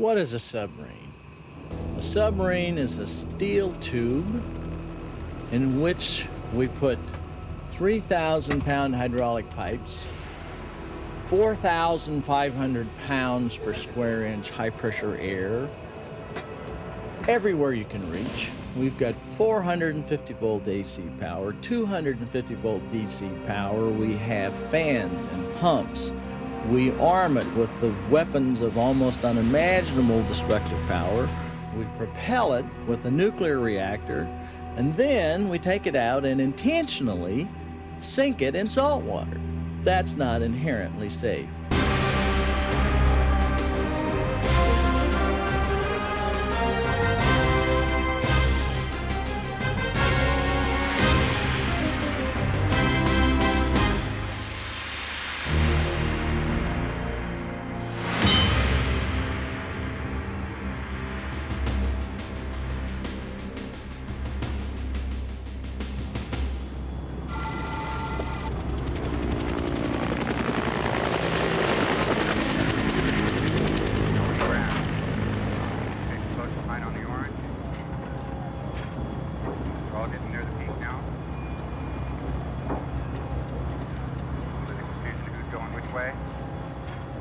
What is a submarine? A submarine is a steel tube in which we put 3,000 pound hydraulic pipes, 4,500 pounds per square inch high pressure air, everywhere you can reach. We've got 450 volt AC power, 250 volt DC power. We have fans and pumps. We arm it with the weapons of almost unimaginable destructive power. We propel it with a nuclear reactor, and then we take it out and intentionally sink it in salt water. That's not inherently safe.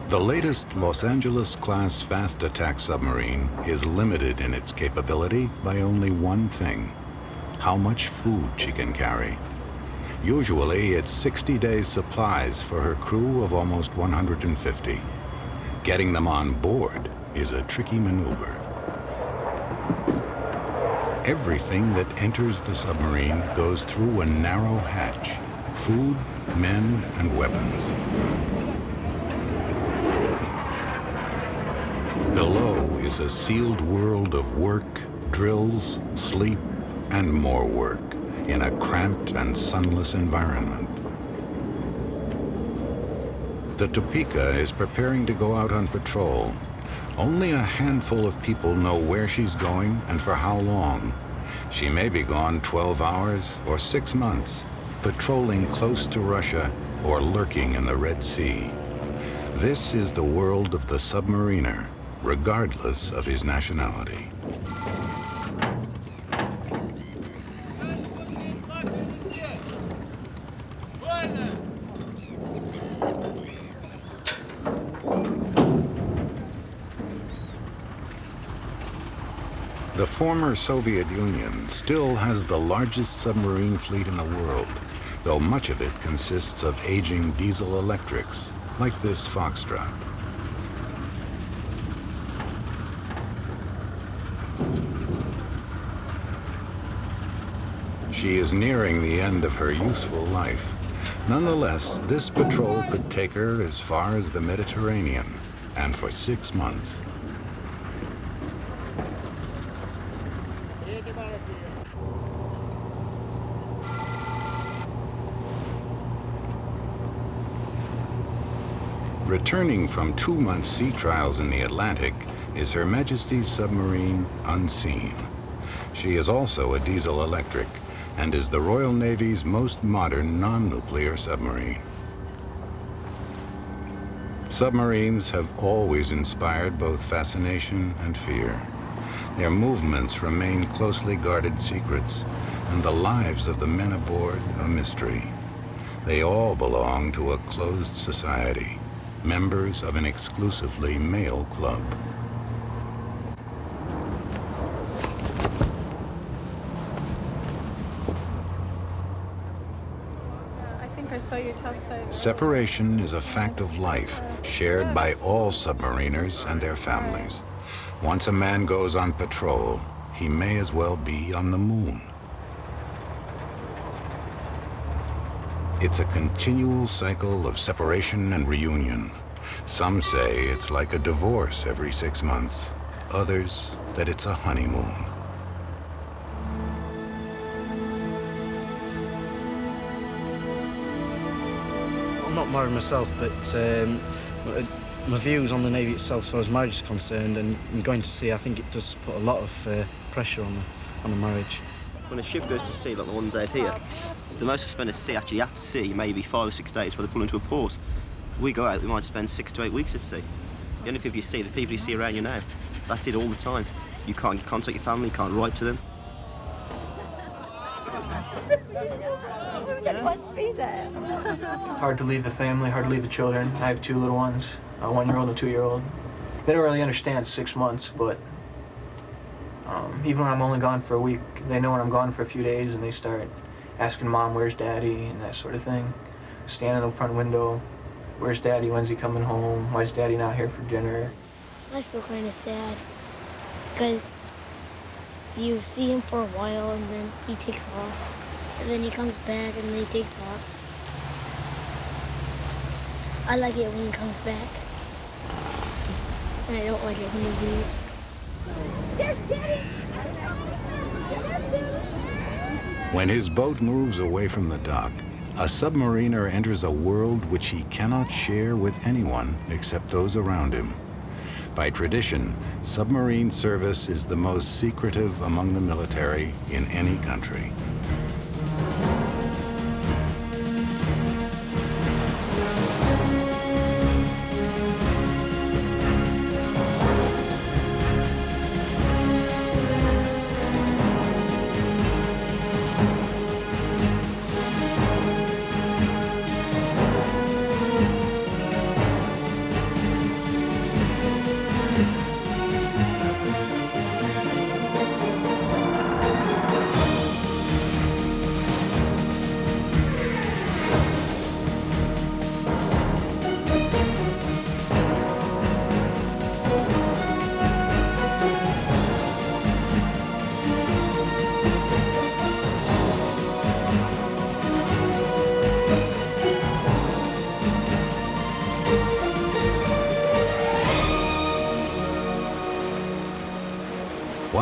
The latest Los Angeles-class fast attack submarine is limited in its capability by only one thing, how much food she can carry. Usually, it's 60 days supplies for her crew of almost 150. Getting them on board is a tricky maneuver. Everything that enters the submarine goes through a narrow hatch, food, men, and weapons. Below is a sealed world of work, drills, sleep, and more work in a cramped and sunless environment. The Topeka is preparing to go out on patrol. Only a handful of people know where she's going and for how long. She may be gone 12 hours or six months, patrolling close to Russia or lurking in the Red Sea. This is the world of the submariner, regardless of his nationality. The former Soviet Union still has the largest submarine fleet in the world, though much of it consists of aging diesel electrics, like this Foxtrot. She is nearing the end of her useful life. Nonetheless, this patrol could take her as far as the Mediterranean, and for six months. Returning from two-month sea trials in the Atlantic is Her Majesty's submarine Unseen. She is also a diesel-electric and is the Royal Navy's most modern non-nuclear submarine. Submarines have always inspired both fascination and fear. Their movements remain closely guarded secrets, and the lives of the men aboard a mystery. They all belong to a closed society, members of an exclusively male club. Separation is a fact of life, shared by all submariners and their families. Once a man goes on patrol, he may as well be on the moon. It's a continual cycle of separation and reunion. Some say it's like a divorce every six months. Others, that it's a honeymoon. Not married myself, but um, my views on the Navy itself, as far as marriage is concerned, and, and going to sea, I think it does put a lot of uh, pressure on the, on the marriage. When a ship goes to sea, like the ones out here, the most we spend at sea, actually at sea, maybe five or six days before they pull into a port. We go out, we might spend six to eight weeks at sea. The only people you see, the people you see around you now. That's it all the time. You can't contact your family, you can't write to them. It must be there. Hard to leave the family, hard to leave the children. I have two little ones, a one-year-old and a two-year-old. They don't really understand six months, but um, even when I'm only gone for a week, they know when I'm gone for a few days, and they start asking mom, "Where's Daddy?" and that sort of thing. Standing in the front window, "Where's Daddy? When's he coming home? Why's Daddy not here for dinner?" I feel kind of sad because you see him for a while and then he takes off. And then he comes back and then he takes off. I like it when he comes back. And I don't like it when he leaves. When his boat moves away from the dock, a submariner enters a world which he cannot share with anyone except those around him. By tradition, submarine service is the most secretive among the military in any country.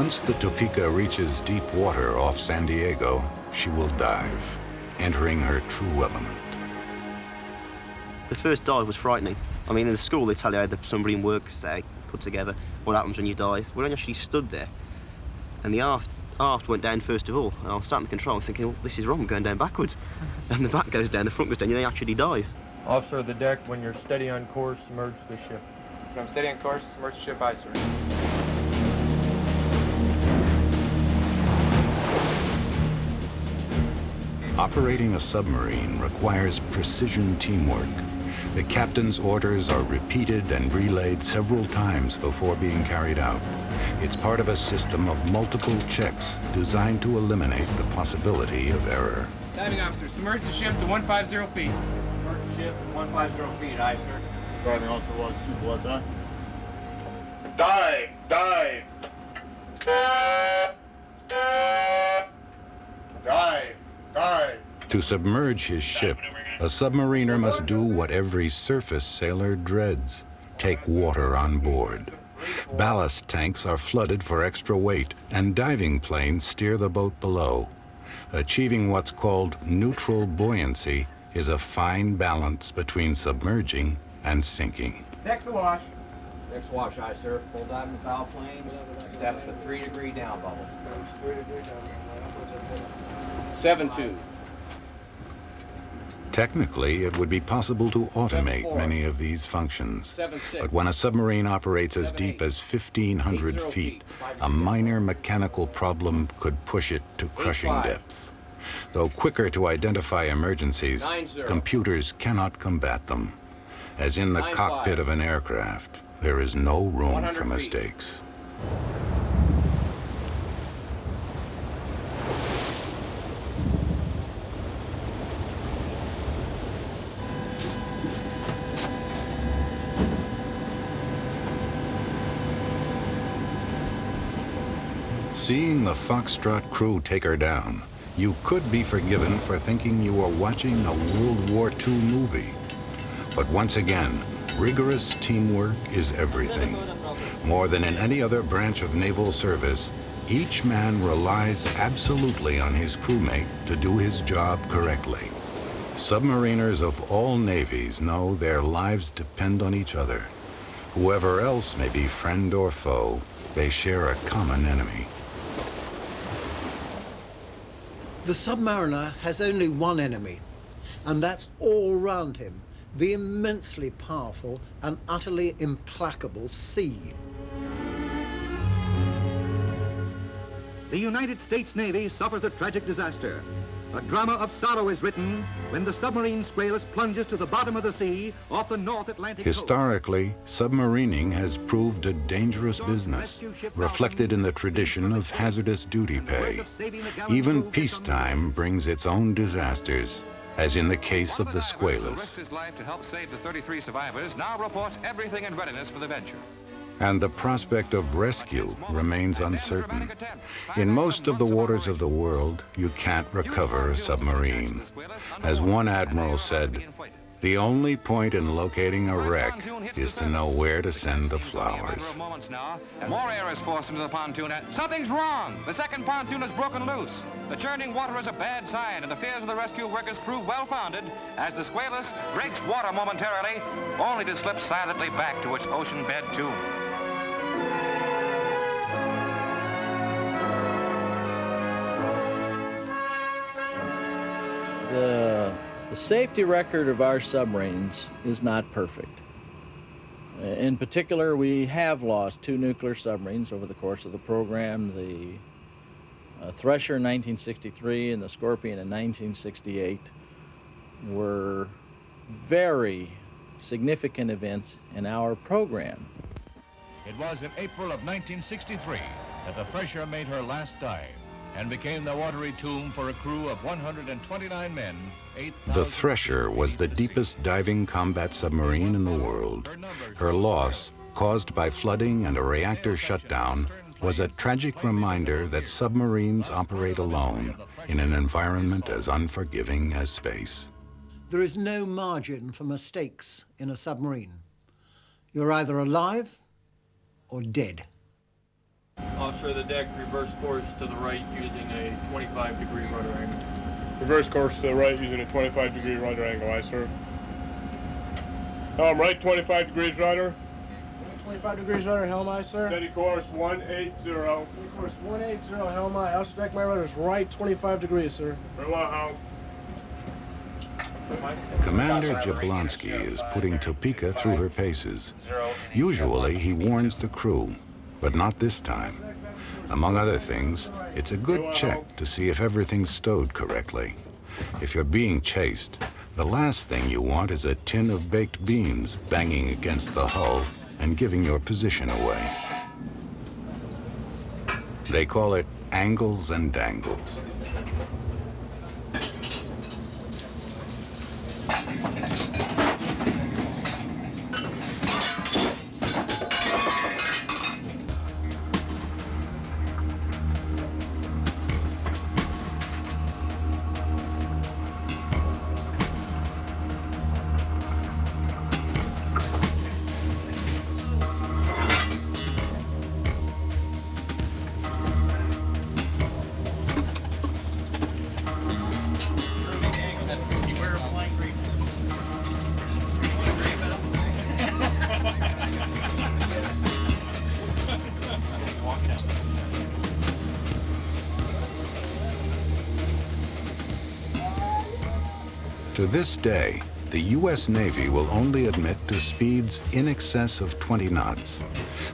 Once the Topeka reaches deep water off San Diego, she will dive, entering her true element. The first dive was frightening. I mean, in the school they tell you how the submarine works, they put together, what happens when you dive. When I actually stood there, and the aft, aft went down first of all, and I was sat in the control thinking, well, this is wrong, I'm going down backwards. and the back goes down, the front goes down, and they actually dive. Officer of the deck, when you're steady on course, submerge the ship. When I'm steady on course, submerge the ship, aye, sir. Operating a submarine requires precision teamwork. The captain's orders are repeated and relayed several times before being carried out. It's part of a system of multiple checks designed to eliminate the possibility of error. Diving officer, submerge the ship to 150 feet. First ship, 150 feet, aye, sir. Driving officer was two bloods, huh? To submerge his ship, a submariner must do what every surface sailor dreads take water on board. Ballast tanks are flooded for extra weight, and diving planes steer the boat below. Achieving what's called neutral buoyancy is a fine balance between submerging and sinking. Deck's awash. Next wash, aye, sir. Full dive and foul planes. Establish a three degree down bubble. Seven two. Technically, it would be possible to automate many of these functions. But when a submarine operates as deep as 1,500 feet, a minor mechanical problem could push it to crushing depth. Though quicker to identify emergencies, computers cannot combat them. As in the cockpit of an aircraft, there is no room for mistakes. Seeing the Foxtrot crew take her down, you could be forgiven for thinking you were watching a World War II movie. But once again, rigorous teamwork is everything. More than in any other branch of naval service, each man relies absolutely on his crewmate to do his job correctly. Submariners of all navies know their lives depend on each other. Whoever else may be friend or foe, they share a common enemy. The submariner has only one enemy, and that's all round him, the immensely powerful and utterly implacable sea. The United States Navy suffers a tragic disaster. A drama of sorrow is written when the submarine Squalus plunges to the bottom of the sea off the North Atlantic Historically, submarining has proved a dangerous business, reflected in the tradition of hazardous duty pay. Even peacetime brings its own disasters, as in the case of the Squalus. his life to help save the 33 survivors, now reports everything in readiness for the venture. And the prospect of rescue remains uncertain. In most of the waters of the world, you can't recover a submarine. As one admiral said, the only point in locating a wreck is to know where to send the flowers. More air is forced into the pontoon, something's wrong. The second pontoon is broken loose. The churning water is a bad sign, and the fears of the rescue workers prove well-founded as the Squalus breaks water momentarily, only to slip silently back to its ocean bed tomb. The, the safety record of our submarines is not perfect. In particular, we have lost two nuclear submarines over the course of the program, the uh, Thresher in 1963 and the Scorpion in 1968 were very significant events in our program. It was in April of 1963 that the Thresher made her last dive and became the watery tomb for a crew of 129 men, 8,000 The Thresher was the deepest diving combat submarine in the world. Her loss, caused by flooding and a reactor shutdown, was a tragic reminder that submarines operate alone in an environment as unforgiving as space. There is no margin for mistakes in a submarine. You're either alive or dead. Offshore the deck, reverse course to the right using a 25 degree rudder angle. Reverse course to the right using a 25 degree rudder angle, aye, sir. Helm right, 25 degrees rudder. 25 degrees rudder, helm aye, sir. Steady course 180. Steady course 180, helm aye. Outer deck, my rudder's right 25 degrees, sir. Very well, helm. Commander Jablonski is putting Topeka through her paces. Usually, he warns the crew, but not this time. Among other things, it's a good check to see if everything's stowed correctly. If you're being chased, the last thing you want is a tin of baked beans banging against the hull and giving your position away. They call it angles and dangles. To this day, the U.S. Navy will only admit to speeds in excess of 20 knots.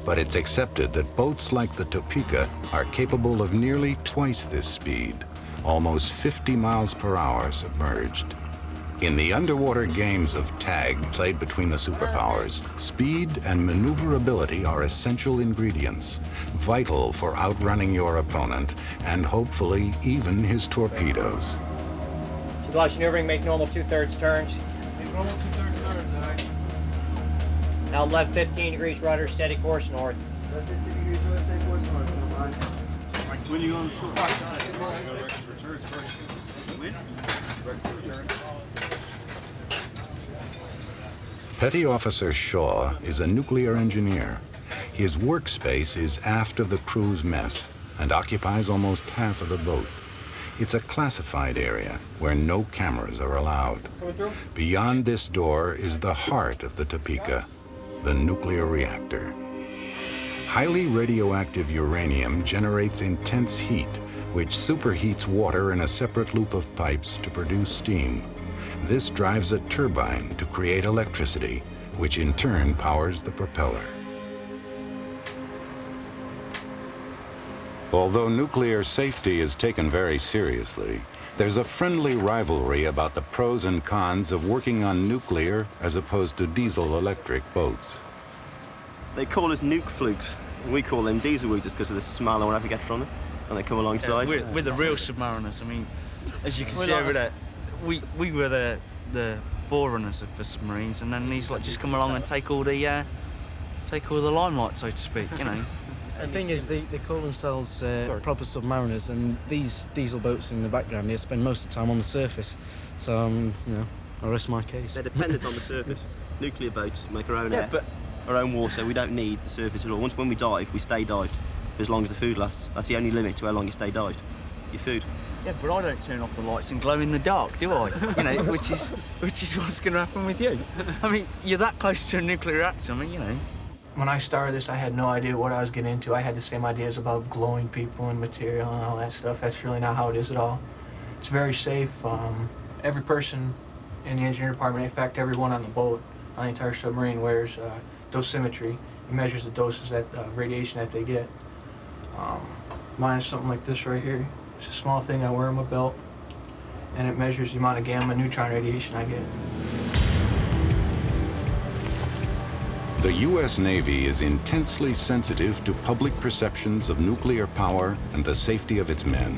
But it's accepted that boats like the Topeka are capable of nearly twice this speed, almost 50 miles per hour submerged. In the underwater games of tag played between the superpowers, speed and maneuverability are essential ingredients, vital for outrunning your opponent and hopefully even his torpedoes. Launch maneuvering, make normal two-thirds turns. Make Normal two-thirds turns, aye. Now left 15 degrees rudder, steady course north. Left 15 degrees rudder, steady course north, helm aye. When you on the school Petty Officer Shaw is a nuclear engineer. His workspace is aft of the crew's mess and occupies almost half of the boat. It's a classified area where no cameras are allowed. Beyond this door is the heart of the Topeka, the nuclear reactor. Highly radioactive uranium generates intense heat, which superheats water in a separate loop of pipes to produce steam. This drives a turbine to create electricity, which in turn powers the propeller. Although nuclear safety is taken very seriously, there's a friendly rivalry about the pros and cons of working on nuclear as opposed to diesel-electric boats. They call us nuke flukes. We call them diesel weeders because of the smell or whatever you get from them when they come alongside. Yeah, we're, we're, the real submariners. I mean, as you can We're see over there, we, we were the, the forerunners of the submarines, and then these like just come along and take all the uh, take all the limelight, so to speak. You know. The thing is, they, they call themselves uh, proper submariners, and these diesel boats in the background, they spend most of the time on the surface. So, um, you know, I rest my case. They're dependent on the surface. Nuclear boats make our own Yeah, air, but- our own water. We don't need the surface at all. Once when we dive, we stay dived for as long as the food lasts. That's the only limit to how long you stay dived. Your food. Yeah, but I don't turn off the lights and glow in the dark, do I? You know, which is which is what's going to happen with you. I mean, you're that close to a nuclear reactor. I mean, you know. When I started this, I had no idea what I was getting into. I had the same ideas about glowing people and material and all that stuff. That's really not how it is at all. It's very safe. Um, every person in the engineering department, in fact, everyone on the boat, on the entire submarine, wears uh, dosimetry. It measures the doses that uh, radiation that they get. Um, mine is something like this right here. It's a small thing I wear on my belt, and it measures the amount of gamma neutron radiation I get. The U.S. Navy is intensely sensitive to public perceptions of nuclear power and the safety of its men.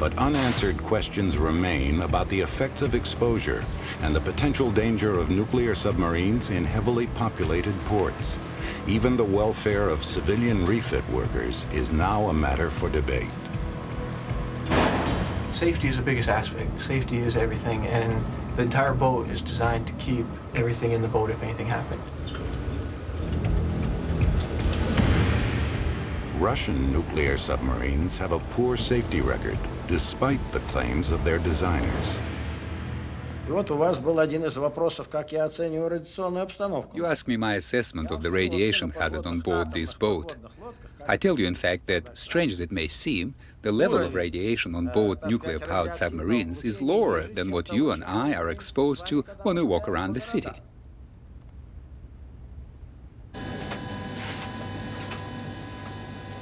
But unanswered questions remain about the effects of exposure and the potential danger of nuclear submarines in heavily populated ports. Even the welfare of civilian refit workers is now a matter for debate. Safety is the biggest aspect. Safety is everything, and the entire boat is designed to keep everything in the boat if anything happened. Russian nuclear submarines have a poor safety record, despite the claims of their designers. You ask me my assessment of the radiation hazard on board this boat. I tell you, in fact, that, strange as it may seem, the level of radiation on board nuclear-powered submarines is lower than what you and I are exposed to when we walk around the city.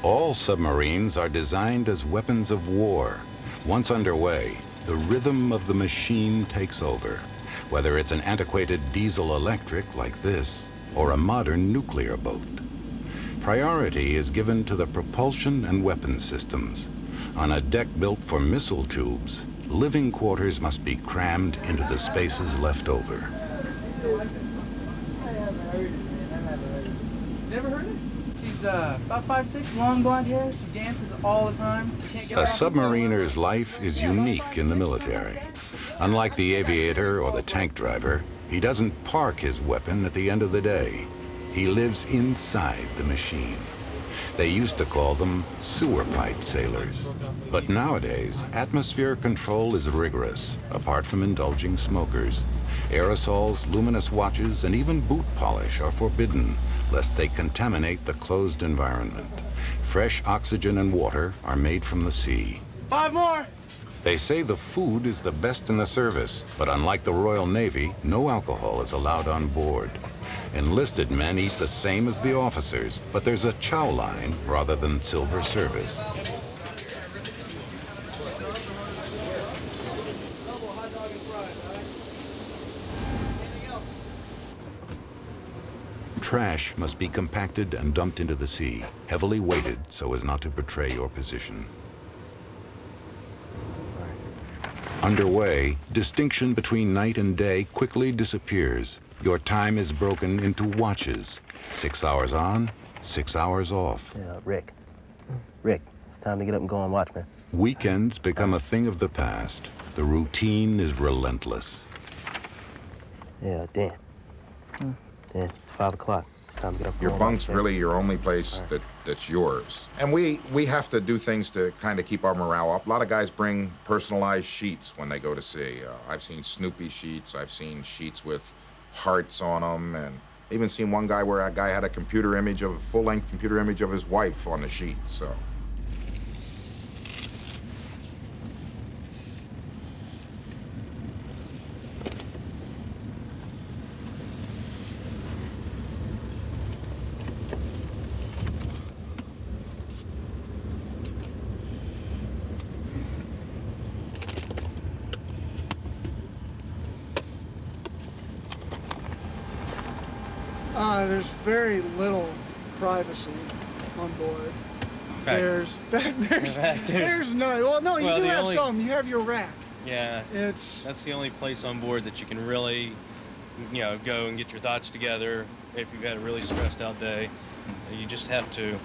All submarines are designed as weapons of war. Once underway, the rhythm of the machine takes over, whether it's an antiquated diesel-electric like this or a modern nuclear boat. Priority is given to the propulsion and weapon systems. On a deck built for missile tubes, living quarters must be crammed into the spaces left over. Never heard it? She's uh, about five six, long blonde hair. She dances all the time. A submariner's life is unique in the military. Unlike the aviator or the tank driver, he doesn't park his weapon at the end of the day. He lives inside the machine. They used to call them sewer pipe sailors. But nowadays, atmosphere control is rigorous, apart from indulging smokers. Aerosols, luminous watches, and even boot polish are forbidden, lest they contaminate the closed environment. Fresh oxygen and water are made from the sea. Five more. They say the food is the best in the service, but unlike the Royal Navy, no alcohol is allowed on board. Enlisted men eat the same as the officers, but there's a chow line rather than silver service. Trash must be compacted and dumped into the sea, heavily weighted so as not to betray your position. Underway, distinction between night and day quickly disappears. Your time is broken into watches. Six hours on, six hours off. Yeah, Rick. Rick, it's time to get up and go on watch, man. Weekends become a thing of the past. The routine is relentless. Yeah, Dan. Hmm. Dan, it's five o'clock. It's time to get up Your go on watch, bunk's really your only place that, that's yours. And we, we have to do things to kind of keep our morale up. A lot of guys bring personalized sheets when they go to sea. Uh, I've seen Snoopy sheets. I've seen sheets with hearts on them. And even seen one guy where a guy had a computer image of, a full-length computer image of his wife on the sheet, so. Privacy on board. Fact. There's, fact, there's, fact, there's, there's- none. Well, no, you Well, do have only- some. You have your rack. Yeah. It's that's the only place on board that you can really, you know, go and get your thoughts together if you've had a really stressed out day. You just have to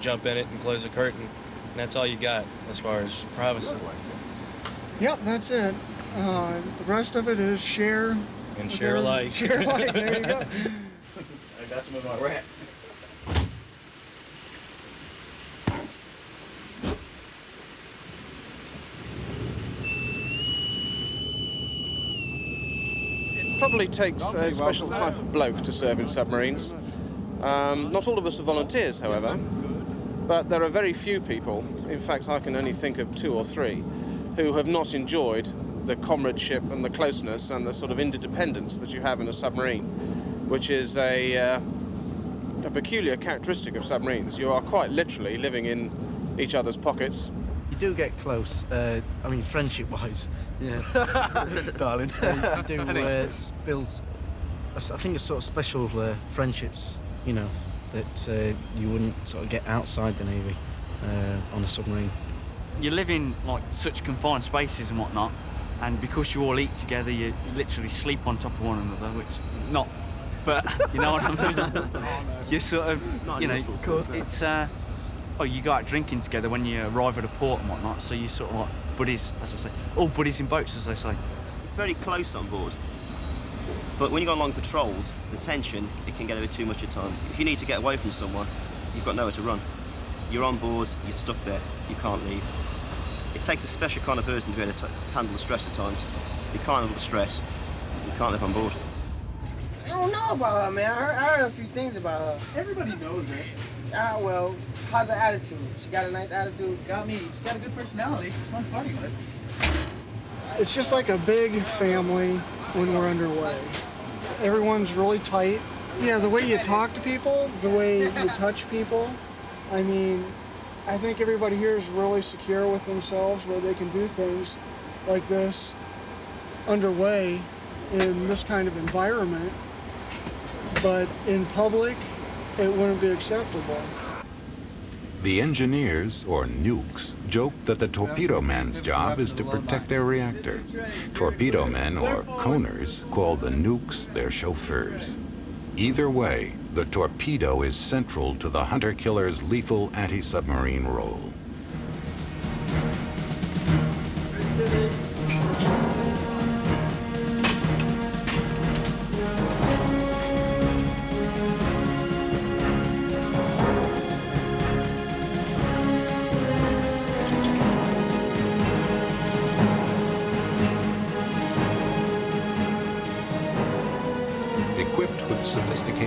jump in it and close the curtain, and that's all you got as far as privacy. Yep, that's it. Uh, the rest of it is share. And share alike. Share alike. There you go. I got some in my rack. It probably takes a special type of bloke to serve in submarines. Um, not all of us are volunteers, however, but there are very few people, in fact, I can only think of two or three, who have not enjoyed the comradeship and the closeness and the sort of interdependence that you have in a submarine, which is a, uh, a peculiar characteristic of submarines. You are quite literally living in each other's pockets. You do get close. Uh, I mean, friendship-wise. Yeah, darling. you do uh, build. s- I s- I think it's sort of special uh, friendships. You know, that uh, you wouldn't sort of get outside the navy uh, on a submarine. You live in like such confined spaces and whatnot, and because you all eat together, you, you literally sleep on top of one another, which not, but you know what I mean. You're sort of, Not you know, unusual to it's uh, oh, you go out drinking together when you arrive at a port and whatnot, so you sort of like buddies, as I say, all buddies in boats, as they say. It's very close on board. But when you go on long patrols, the tension, it can get a bit too much at times. If you need to get away from someone, you've got nowhere to run. You're on board, you're stuck there, you can't leave. It takes a special kind of person to be able to t- handle the stress at times. If you can't handle the stress, you can't live on board. I don't know about her, man. I heard, I heard a few things about her. Everybody knows her. Ah, well, how's her attitude? She got a nice attitude. Got me. She's got a good personality. She's fun party with. It's just like a big family when we're underway. Everyone's really tight. Yeah, the way you talk to people, the way you touch people. I mean, I think everybody here is really secure with themselves where they can do things like this underway in this kind of environment. But in public, it wouldn't be acceptable. The engineers, or nukes, joke that the torpedo man's job is to protect their reactor. Torpedo men, or coners, call the nukes their chauffeurs. Either way, the torpedo is central to the hunter-killer's lethal anti-submarine role.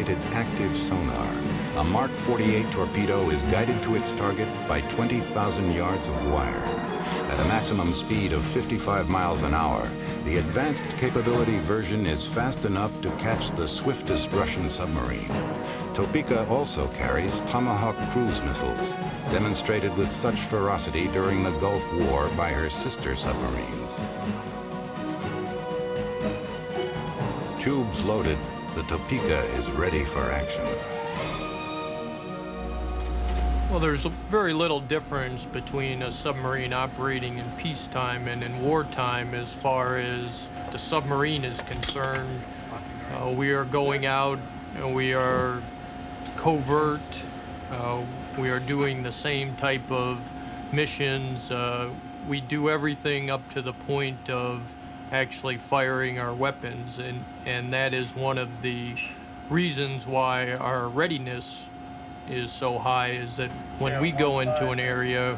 Sophisticated active sonar, a Mark 48 torpedo is guided to its target by 20,000 yards of wire. At a maximum speed of 55 miles an hour, the advanced capability version is fast enough to catch the swiftest Russian submarine. Topeka also carries Tomahawk cruise missiles, demonstrated with such ferocity during the Gulf War by her sister submarines. Tubes loaded, the Topeka is ready for action. Well, there's very little difference between a submarine operating in peacetime and in wartime as far as the submarine is concerned. Uh, we are going out and we are covert. Uh, we are doing the same type of missions. Uh, we do everything up to the point of actually firing our weapons, and, and that is one of the reasons why our readiness is so high is that when we go into an area,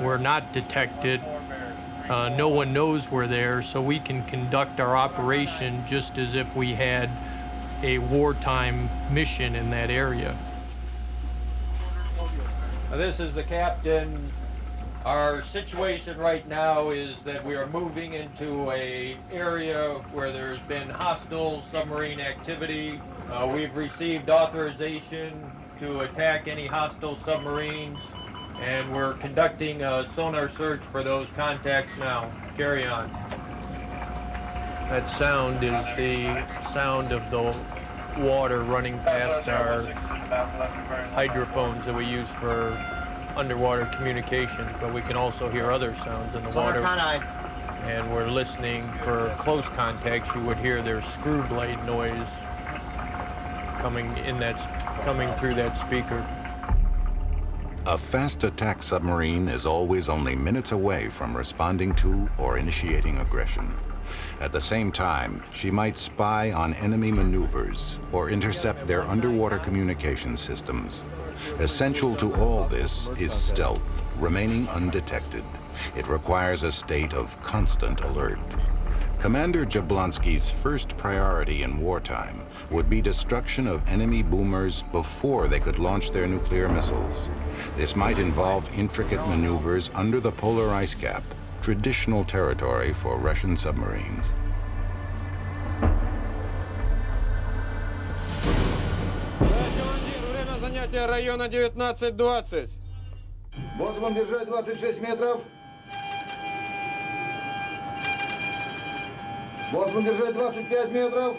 we're not detected. Uh, no one knows we're there, so we can conduct our operation just as if we had a wartime mission in that area. This is the captain. Our situation right now is that we are moving into a area where there's been hostile submarine activity. Uh, we've received authorization to attack any hostile submarines, and we're conducting a sonar search for those contacts now. Carry on. That sound is the sound of the water running past our hydrophones that we use for underwater communication, but we can also hear other sounds in the water. And we're listening for close contacts. You would hear their screw blade noise coming in that, coming through that speaker. A fast attack submarine is always only minutes away from responding to or initiating aggression. At the same time, she might spy on enemy maneuvers or intercept their underwater communication systems. Essential to all this is stealth, remaining undetected. It requires a state of constant alert. Commander Jablonski's first priority in wartime would be destruction of enemy boomers before they could launch their nuclear missiles. This might involve intricate maneuvers under the polar ice cap, traditional territory for Russian submarines. Время занятия района 19-20. Боцман, держать 26 метров. Боцман, держать 25 метров.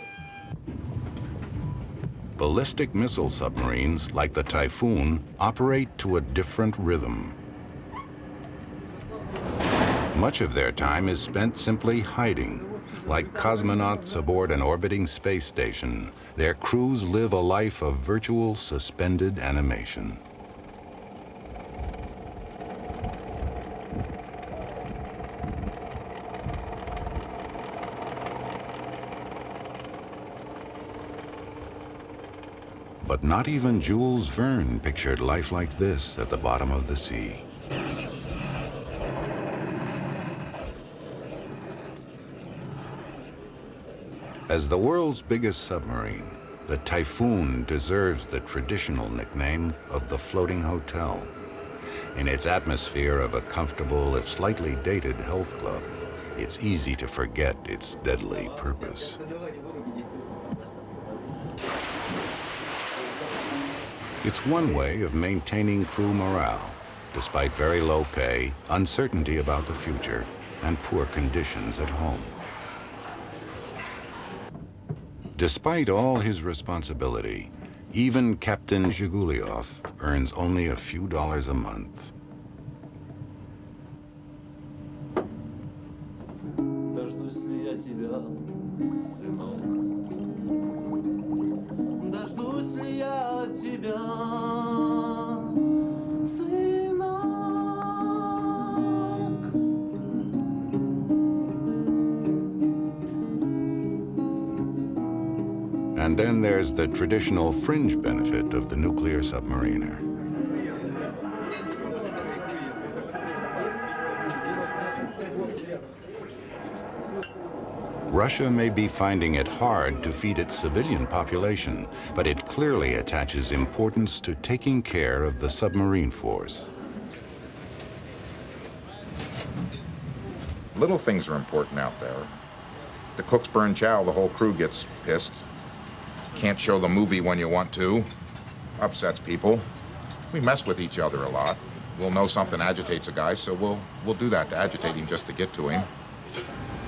Ballistic missile submarines, like the Typhoon, operate to a different rhythm. Much of their time is spent simply hiding. Like cosmonauts aboard an orbiting space station, their crews live a life of virtual suspended animation. But not even Jules Verne pictured life like this at the bottom of the sea. As the world's biggest submarine, the Typhoon deserves the traditional nickname of the floating hotel. In its atmosphere of a comfortable, if slightly dated health club, it's easy to forget its deadly purpose. It's one way of maintaining crew morale, despite very low pay, uncertainty about the future, and poor conditions at home. Despite all his responsibility, even Captain Zhiguliov earns only a few dollars a month. Traditional fringe benefit of the nuclear submariner. Russia may be finding it hard to feed its civilian population, but it clearly attaches importance to taking care of the submarine force. Little things are important out there. The cooks burn chow, the whole crew gets pissed. Can't show the movie when you want to. Upsets people. We mess with each other a lot. We'll know something agitates a guy, so we'll we'll do that to agitate him just to get to him.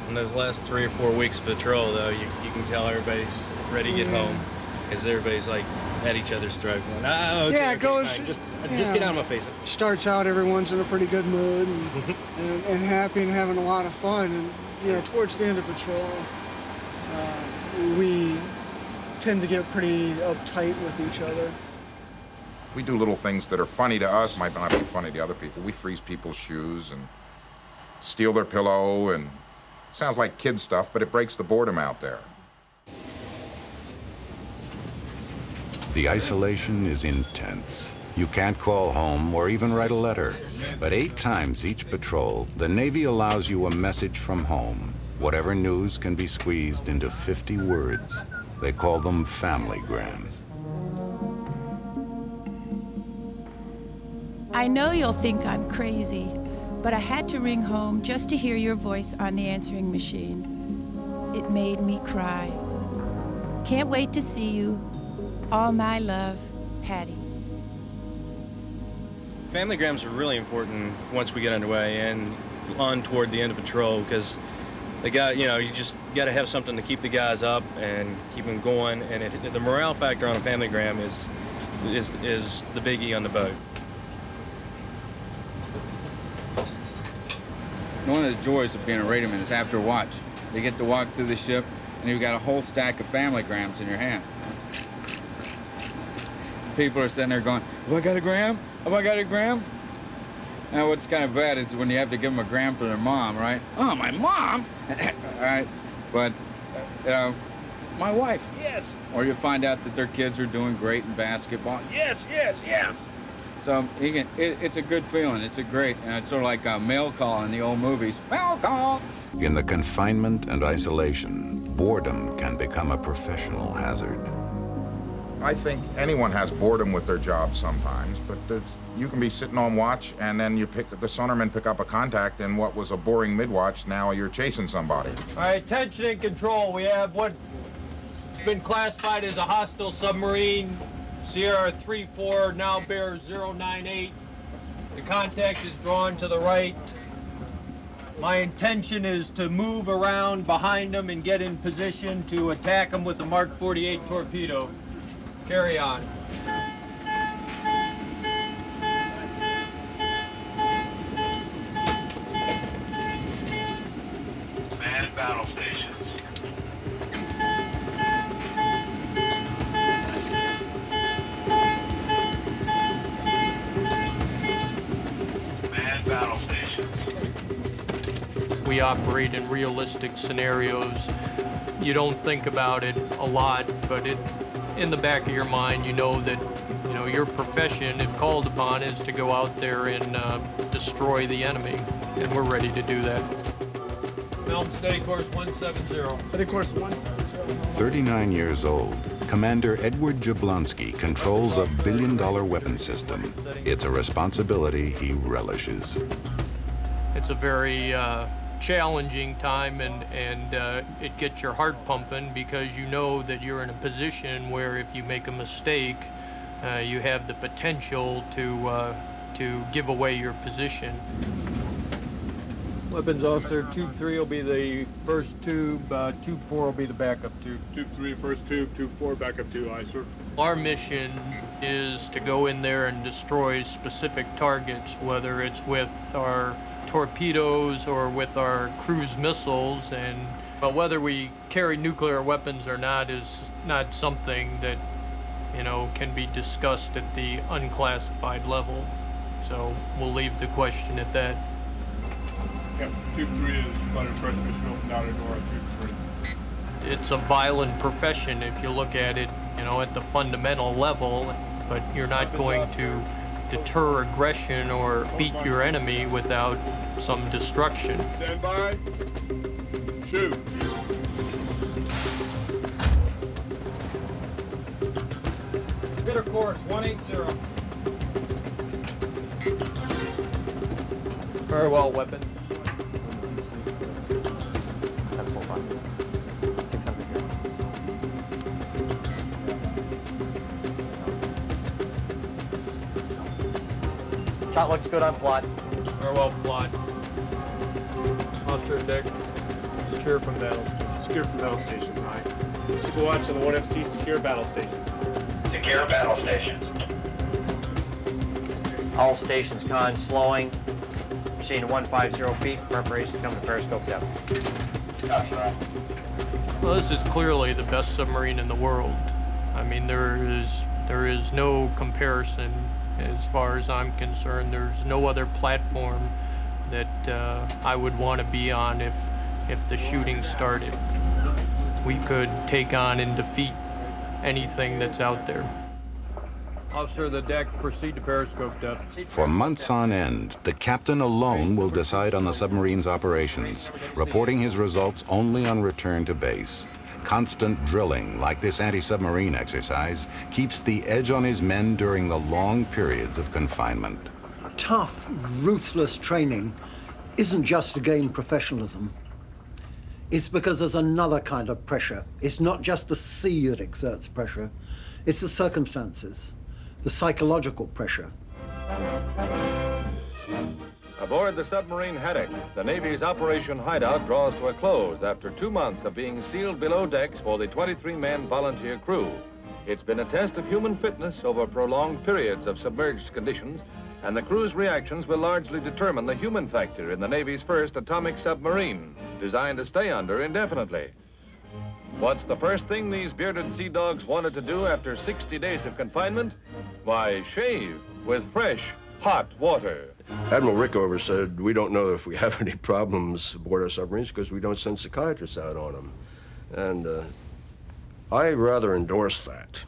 In those last three or four weeks of patrol, though, you, you can tell everybody's ready to get home. Because everybody's like at each other's throat going, ah, okay, yeah, it okay, goes. fine, just, you just get know, out of my face. Starts out, everyone's in a pretty good mood and, and, and happy and having a lot of fun. And you know, towards the end of patrol, uh, we tend to get pretty uptight with each other. We do little things that are funny to us, might not be funny to other people. We freeze people's shoes and steal their pillow and sounds like kid stuff, but it breaks the boredom out there. The isolation is intense. You can't call home or even write a letter. But eight times each patrol, the Navy allows you a message from home. Whatever news can be squeezed into 50 words. They call them family grams. I know you'll think I'm crazy, but I had to ring home just to hear your voice on the answering machine. It made me cry. Can't wait to see you. All my love, Patty. Family grams are really important once we get underway and on toward the end of patrol because the guy, you know, you just got to have something to keep the guys up and keep them going. And it, the morale factor on a family gram is, is, is the biggie on the boat. One of the joys of being a radioman is after watch. You get to walk through the ship and you've got a whole stack of family grams in your hand. People are sitting there going, have I got a gram? Have I got a gram? Now what's kind of bad is when you have to give them a gram for their mom, right? Oh, my mom? All right, but, you know, my wife, yes. Or you find out that their kids are doing great in basketball. Yes, yes, yes. So you can, it, it's a good feeling. It's a great, and it's sort of like a mail call in the old movies. Mail call. In the confinement and isolation, boredom can become a professional hazard. I think anyone has boredom with their job sometimes, but you can be sitting on watch and then you pick the sonarmen pick up a contact and what was a boring mid-watch, now you're chasing somebody. All right, tension and control. We have what's been classified as a hostile submarine Sierra 34 now bears 098. The contact is drawn to the right. My intention is to move around behind them and get in position to attack them with a Mark 48 torpedo. Carry on. Man battle stations. Man battle stations. We operate in realistic scenarios. You don't think about it a lot, but it, in the back of your mind, you know that you know your profession, if called upon, is to go out there and uh, destroy the enemy, and we're ready to do that. Helm steady course 170. Steady course 170. 39 years old, Commander Edward Jablonski controls a billion-dollar weapon system. It's a responsibility he relishes. It's a very uh, challenging time and, and uh, it gets your heart pumping because you know that you're in a position where if you make a mistake, uh, you have the potential to, uh, to give away your position. Weapons officer, tube three will be the first tube, uh, tube four will be the backup tube. Tube three, first tube, tube four, backup tube, aye, sir. Our mission is to go in there and destroy specific targets, whether it's with our torpedoes or with our cruise missiles and but whether we carry nuclear weapons or not is not something that you know can be discussed at the unclassified level. So we'll leave the question at that. Yep, tube three is flight approach mission open down and tube three. it's a violent profession if you look at it you know at the fundamental level but you're not going to deter aggression or beat your enemy without some destruction. Stand by. Shoot. Spitter course 180. Very well, weapons. Shot looks good on plot. Very well, plot. Officer deck. Secure from battle. Secure from battle stations, aye. Keep a watch on the 1MC secure battle stations. Secure battle stations. All stations con slowing. Machine 150 feet. Preparation to come to periscope depth. Copy that. Well, this is clearly the best submarine in the world. I mean, there is there is no comparison as far as I'm concerned. There's no other platform that uh, I would want to be on if if the shooting started. We could take on and defeat anything that's out there. Officer of the deck, proceed to periscope depth. For months on end, the captain alone will decide on the submarine's operations, reporting his results only on return to base. Constant drilling, like this anti-submarine exercise, keeps the edge on his men during the long periods of confinement. Tough, ruthless training isn't just to gain professionalism. It's because there's another kind of pressure. It's not just the sea that exerts pressure, it's the circumstances, the psychological pressure. Aboard the submarine Haddock, the Navy's Operation Hideout draws to a close after two months of being sealed below decks for the 23-man volunteer crew. It's been a test of human fitness over prolonged periods of submerged conditions, and the crew's reactions will largely determine the human factor in the Navy's first atomic submarine, designed to stay under indefinitely. What's the first thing these bearded sea dogs wanted to do after 60 days of confinement? Why, shave with fresh, hot water. Admiral Rickover said, we don't know if we have any problems aboard our submarines because we don't send psychiatrists out on them. And uh, I rather endorse that.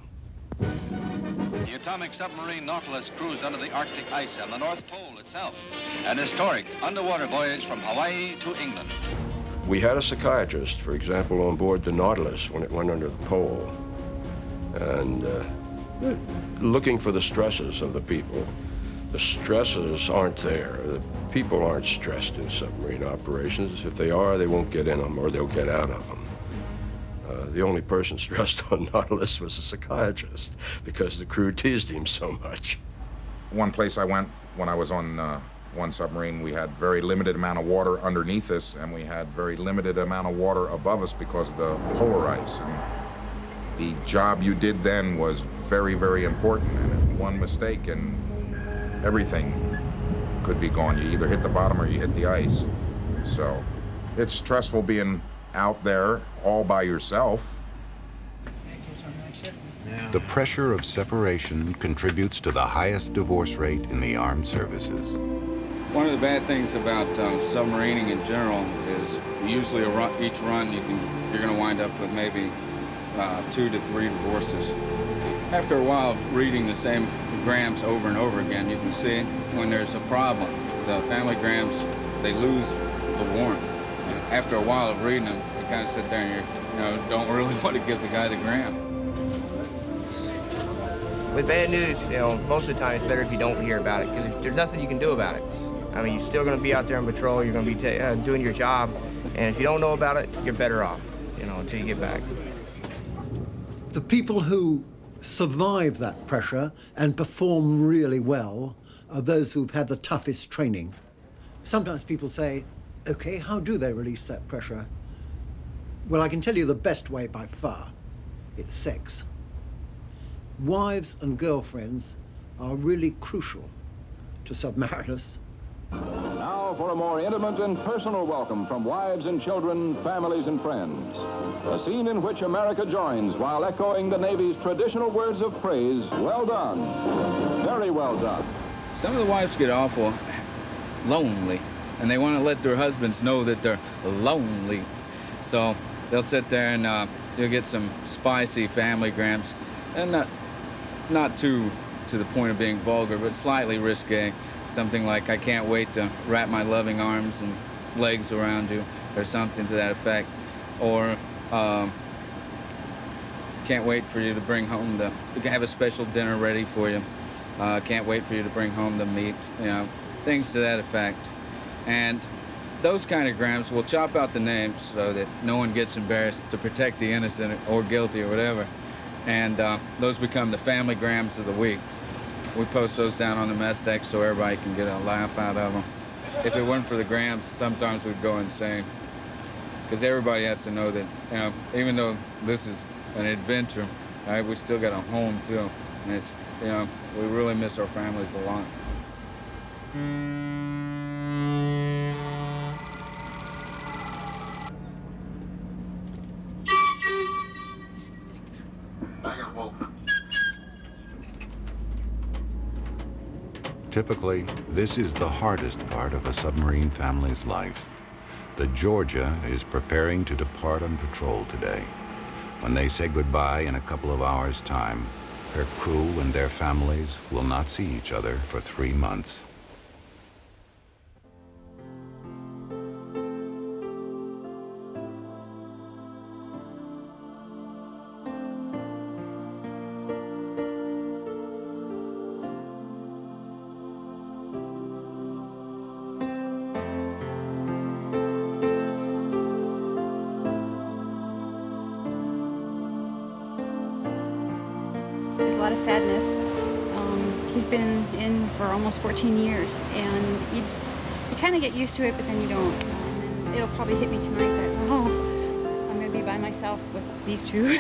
The atomic submarine Nautilus cruised under the Arctic ice and the North Pole itself. An historic underwater voyage from Hawaii to England. We had a psychiatrist, for example, on board the Nautilus when it went under the pole. And uh, looking for the stresses of the people. The stresses aren't there. The people aren't stressed in submarine operations. If they are, they won't get in them or they'll get out of them. Uh, the only person stressed on Nautilus was a psychiatrist because the crew teased him so much. One place I went when I was on uh, one submarine, we had very limited amount of water underneath us, and we had very limited amount of water above us because of the polar ice. And the job you did then was very, very important. And one mistake, and everything could be gone. You either hit the bottom or you hit the ice. So it's stressful being out there all by yourself. The pressure of separation contributes to the highest divorce rate in the armed services. One of the bad things about um, submarining in general is usually run, each run you can you're going to wind up with maybe uh, two to three divorces. After a while of reading the same grams over and over again, you can see when there's a problem. The family grams, they lose the warmth. After a while of reading them, you kind of sit there and you you know don't really want to give the guy the gram. With bad news, you know, most of the time it's better if you don't hear about it because there's nothing you can do about it. I mean, you're still going to be out there on patrol. You're going to be uh, doing your job, and if you don't know about it, you're better off, you know, until you get back. The people who survive that pressure and perform really well are those who've had the toughest training. Sometimes people say, okay, how do they release that pressure? Well, I can tell you the best way by far. It's sex. Wives and girlfriends are really crucial to submariners. Now for a more intimate and personal welcome from wives and children, families and friends. A scene in which America joins while echoing the Navy's traditional words of praise, well done, very well done. Some of the wives get awful lonely, and they want to let their husbands know that they're lonely. So they'll sit there and uh, you'll get some spicy family grams, and not, not too to the point of being vulgar, but slightly risque. Something like, I can't wait to wrap my loving arms and legs around you, or something to that effect. Or, um, can't wait for you to bring home the, we can have a special dinner ready for you. Uh, can't wait for you to bring home the meat, you know, things to that effect. And those kind of grams, we'll chop out the names so that no one gets embarrassed to protect the innocent or guilty or whatever. And uh, those become the family grams of the week. We post those down on the mess deck so everybody can get a laugh out of them. If it weren't for the grams, sometimes we'd go insane. Because everybody has to know that, you know, even though this is an adventure, right, we still got a home too. And it's, you know, we really miss our families a lot. Typically, this is the hardest part of a submarine family's life. The Georgia is preparing to depart on patrol today. When they say goodbye in a couple of hours' time, her crew and their families will not see each other for three months. To it, but then you don't. And it'll probably hit me tonight that, oh, I'm going to be by myself with these two.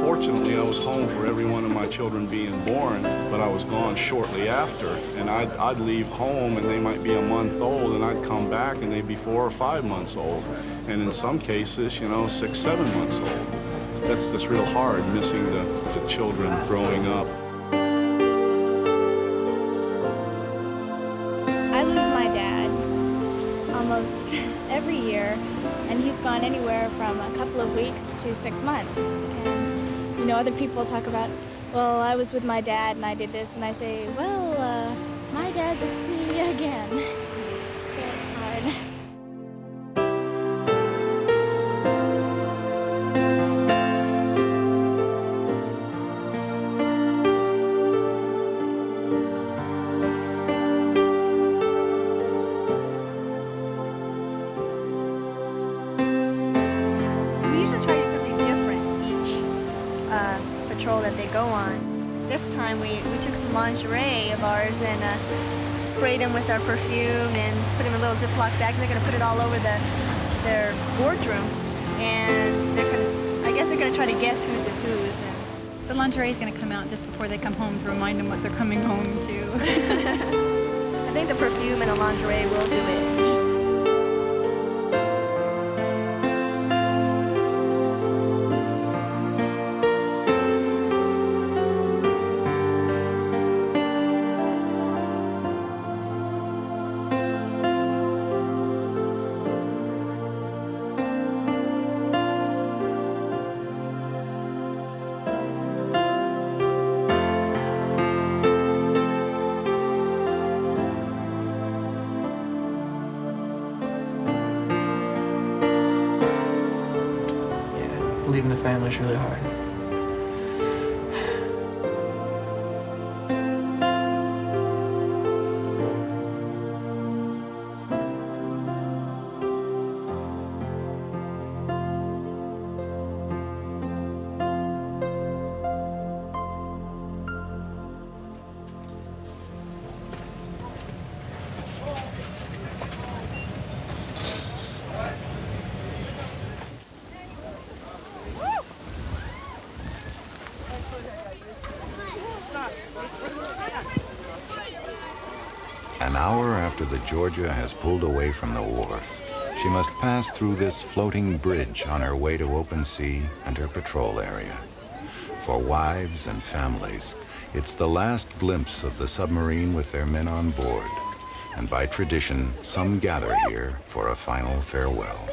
Fortunately, I was home for every one of my children being born, but I was gone shortly after. And I'd, I'd leave home and they might be a month old, and I'd come back and they'd be four or five months old. And in some cases, you know, six, seven months old. That's just real hard, missing the, the children growing up. I lose my dad almost every year, and he's gone anywhere from a couple of weeks to six months. And, you know, other people talk about, well, I was with my dad and I did this, and I say, well, uh, my dad's at sea again. With our perfume and put them in a little Ziploc bags. And they're going to put it all over the, their boardroom. And they're gonna, I guess they're going to try to guess whose is whose. And the lingerie is going to come out just before they come home to remind them what they're coming home to. I think the perfume and the lingerie will do it. The family is really hard. Georgia has pulled away from the wharf, she must pass through this floating bridge on her way to open sea and her patrol area. For wives and families, it's the last glimpse of the submarine with their men on board. And by tradition, some gather here for a final farewell.